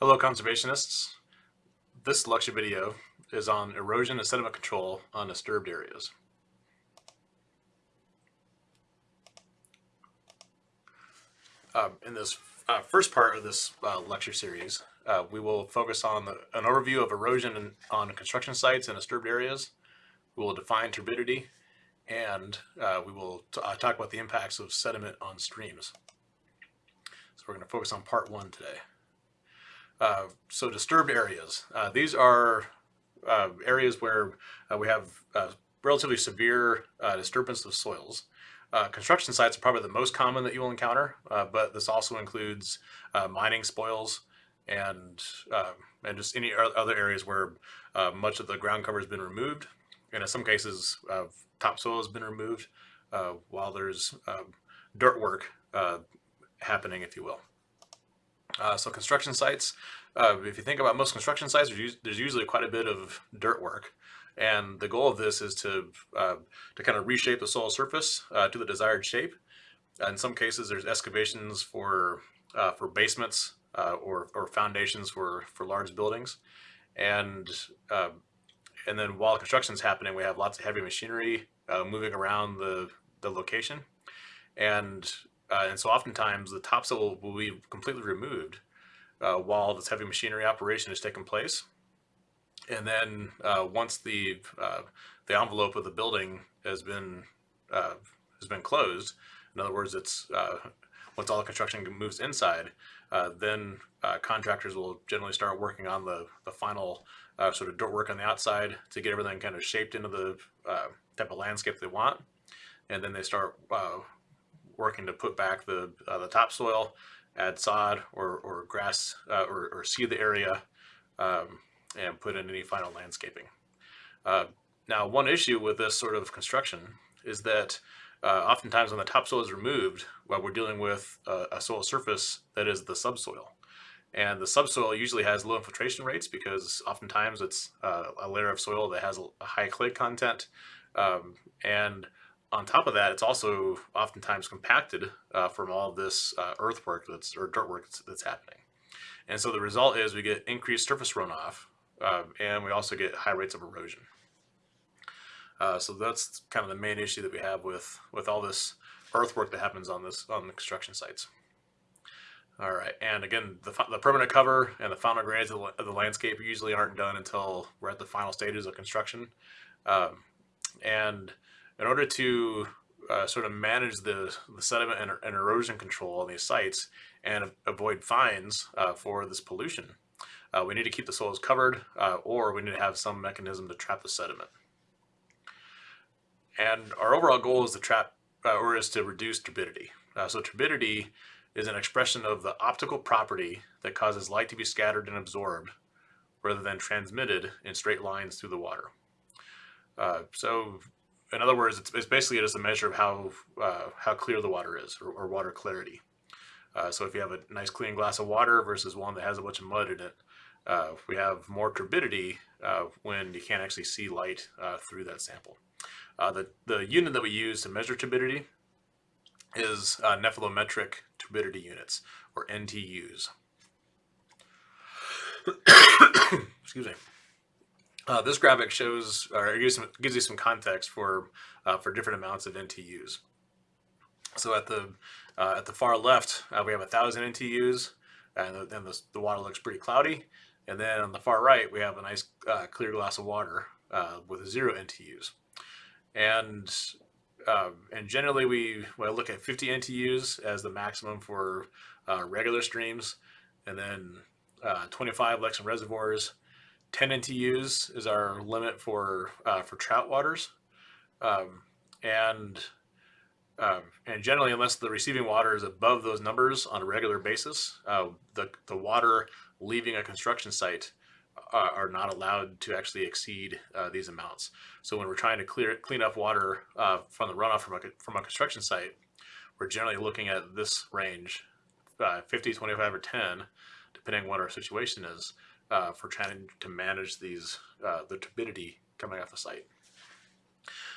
Hello conservationists. This lecture video is on erosion and sediment control on disturbed areas. Uh, in this uh, first part of this uh, lecture series, uh, we will focus on the, an overview of erosion on construction sites and disturbed areas. We will define turbidity and uh, we will uh, talk about the impacts of sediment on streams. So we're going to focus on part one today. Uh, so disturbed areas. Uh, these are uh, areas where uh, we have uh, relatively severe disturbance of soils. construction sites are probably the most common that you will encounter, but this also includes mining spoils and and just any other areas where much of the ground cover has been removed. And in some cases, topsoil has been removed while there's dirt work happening, if you will. Uh, so construction sites, uh, if you think about most construction sites, there's usually quite a bit of dirt work. And the goal of this is to, uh, to kind of reshape the soil surface uh, to the desired shape. In some cases, there's excavations for, uh, for basements uh, or, or foundations for, for large buildings. And, and then while construction is happening, we have lots of heavy machinery moving around the, the location. And uh, and so oftentimes the topsoil will be completely removed uh, while this heavy machinery operation is taking place. And then uh, once the uh, the envelope of the building has been uh, has been closed, in other words, it's uh, once all the construction moves inside, then contractors will generally start working on the the final sort of dirt work on the outside to get everything kind of shaped into the type of landscape they want, and then they start working to put back the uh, the topsoil, add sod or, or grass uh, or, or seed the area, um, and put in any final landscaping. Uh, now, one issue with this sort of construction is that uh, oftentimes when the topsoil is removed, well, we're dealing with a, a soil surface that is the subsoil. And the subsoil usually has low infiltration rates because oftentimes it's uh, a layer of soil that has a high clay content. Um, and on top of that, it's also oftentimes compacted uh, from all this uh, earthwork that's or dirt work that's, that's, happening. And so the result is we get increased surface runoff uh, and we also get high rates of erosion. Uh, so that's kind of the main issue that we have with, with all this earthwork that happens on this on the construction sites. All right, and again, the, the permanent cover and the final grades of the, of the, landscape usually aren't done until we're at the final stages of construction. Um, and in order to uh, sort of manage the, the sediment and, and, erosion control on these sites and avoid fines uh, for this pollution, uh, we need to keep the soils covered uh, or we need to have some mechanism to trap the sediment. And our overall goal is to trap uh, or is to reduce turbidity. Uh, so turbidity is an expression of the optical property that causes light to be scattered and absorbed rather than transmitted in straight lines through the water. so in other words, it's, it's basically just a measure of how uh, how clear the water is, or, or water clarity. Uh, so if you have a nice clean glass of water versus one that has a bunch of mud in it, uh, we have more turbidity uh, when you can't actually see light uh, through that sample. Uh, the, the unit that we use to measure turbidity is nephelometric turbidity units, or NTUs. Excuse me. Uh, this graphic shows or gives, some, gives you some context for uh, for different amounts of NTUs. So at the uh, at the far left, uh, we have a thousand NTUs, and then the, the, water looks pretty cloudy. And then on the far right, we have a nice uh, clear glass of water uh, with zero NTUs. And and generally, we well, look at 50 NTUs as the maximum for regular streams, and then 25 lakes reservoirs, 10 NTUs is our limit for uh, for trout waters, um, and uh, and generally, unless the receiving water is above those numbers on a regular basis, uh, the the water leaving a construction site uh, are not allowed to actually exceed uh, these amounts. So when we're trying to clear clean up water uh, from the runoff from a from a construction site, we're generally looking at this range, 50, 25, or 10, depending on what our situation is uh, for trying to manage these uh, the turbidity coming off the site.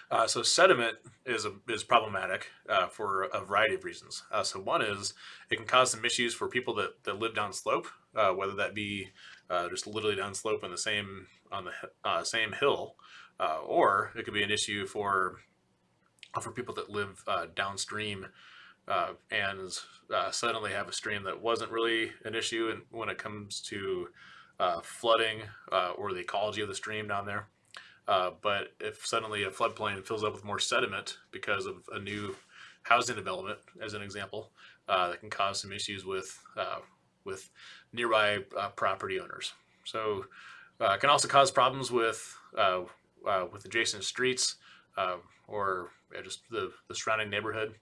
Uh, so sediment is a, is problematic uh, for a variety of reasons. Uh, so one is it can cause some issues for people that, that live down slope, uh, whether that be uh, just literally down slope on the same on the uh, same hill, or it could be an issue for for people that live downstream and suddenly have a stream that wasn't really an issue and when it comes to flooding or the ecology of the stream down there. Uh, but if suddenly a floodplain fills up with more sediment because of a new housing development, as an example, uh, that can cause some issues with uh, with nearby uh, property owners. So uh, it can also cause problems with uh, with adjacent streets or just the, the surrounding neighborhood.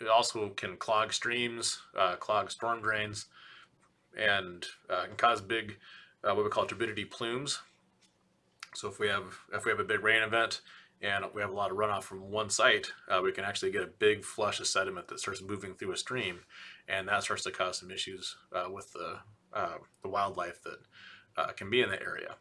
it also can clog streams, clog storm drains, and can cause big what we call turbidity plumes, so if we have if we have a big rain event and we have a lot of runoff from one site, uh, we can actually get a big flush of sediment that starts moving through a stream, and that starts to cause some issues uh, with the uh, the wildlife that uh, can be in the area.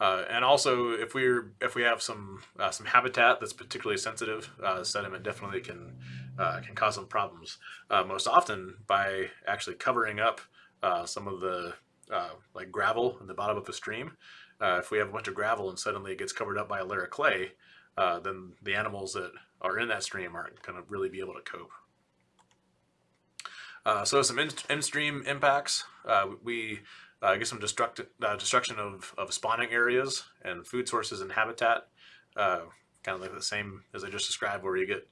Uh, and also, if we're if we have some uh, some habitat that's particularly sensitive, sediment definitely can can cause some problems. most often by actually covering up some of the like gravel in the bottom of a stream, uh, if we have a bunch of gravel and suddenly it gets covered up by a layer of clay, uh, then the animals that are in that stream aren't going to really be able to cope. Uh, so some in-stream impacts. Uh, we uh, get some destruct uh, destruction of, of spawning areas and food sources and habitat. kind of like the same as I just described, where you get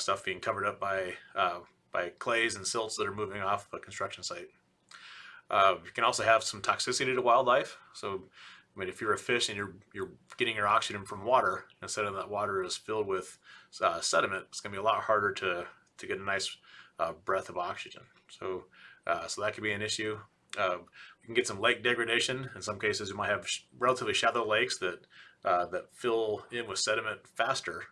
stuff being covered up by by clays and silts that are moving off a construction site. You can also have some toxicity to wildlife. So I mean, if you're a fish and you're you're getting your oxygen from water, instead of that water is filled with uh, sediment, it's going to be a lot harder to to get a nice uh, breath of oxygen. So uh, so that could be an issue. Uh, we can get some lake degradation. In some cases, you might have sh relatively shallow lakes that uh, that fill in with sediment faster,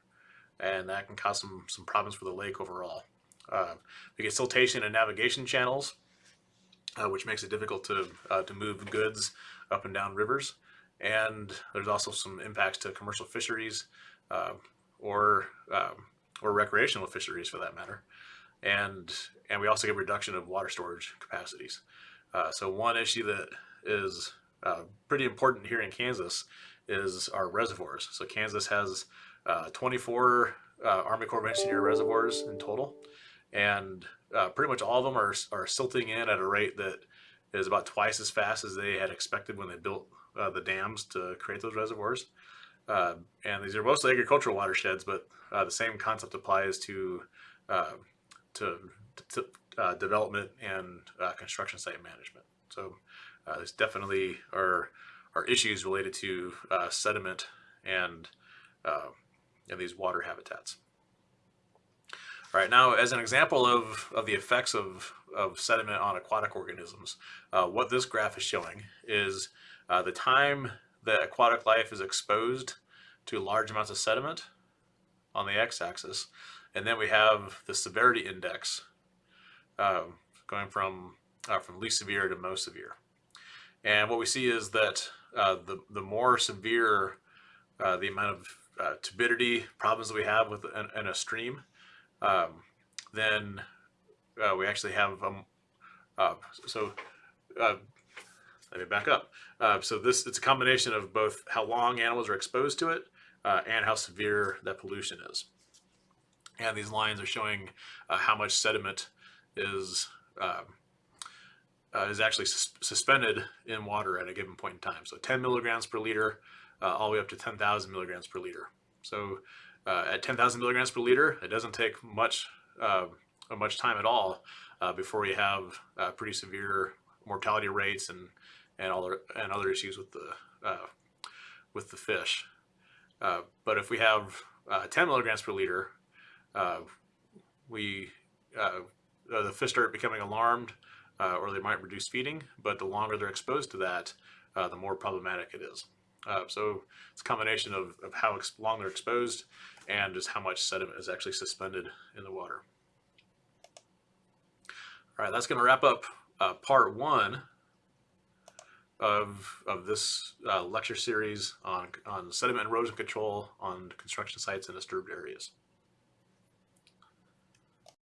and that can cause some some problems for the lake overall. Uh, we get siltation and navigation channels, which makes it difficult to to move goods up and down rivers and there's also some impacts to commercial fisheries uh, or um, or recreational fisheries for that matter. And and we also get reduction of water storage capacities. Uh, so one issue that is uh, pretty important here in Kansas is our reservoirs. So Kansas has uh, 24 uh, Army Corps of Engineer reservoirs in total, and uh, pretty much all of them are, are silting in at a rate that is about twice as fast as they had expected when they built uh, the dams to create those reservoirs. Uh, and these are mostly agricultural watersheds, but uh, the same concept applies to uh, to, to uh, development and construction site management. So there's definitely are are issues related to sediment and and these water habitats. All right, now as an example of, of the effects of, of sediment on aquatic organisms, uh, what this graph is showing is uh, the time that aquatic life is exposed to large amounts of sediment on the x-axis, and then we have the severity index uh, going from uh, from least severe to most severe. And what we see is that uh, the the more severe uh, the amount of turbidity problems that we have with in a stream, um, then we actually have um, so let me back up. Uh, so this it's a combination of both how long animals are exposed to it uh, and how severe that pollution is. And these lines are showing uh, how much sediment is um, uh, is actually sus suspended in water at a given point in time. So 10 milligrams per liter, uh, all the way up to 10,000 milligrams per liter. So uh, at 10,000 milligrams per liter, it doesn't take much much time at all before we have pretty severe mortality rates and and other and other issues with the uh, with the fish. Uh, but if we have uh, 10 milligrams per liter, uh, we uh, the fish start becoming alarmed, uh, or they might reduce feeding. But the longer they're exposed to that, the more problematic it is. So it's a combination of, of how long they're exposed and just how much sediment is actually suspended in the water. All right, that's going to wrap up part one of, of this uh, lecture series on, on sediment erosion control on construction sites and disturbed areas.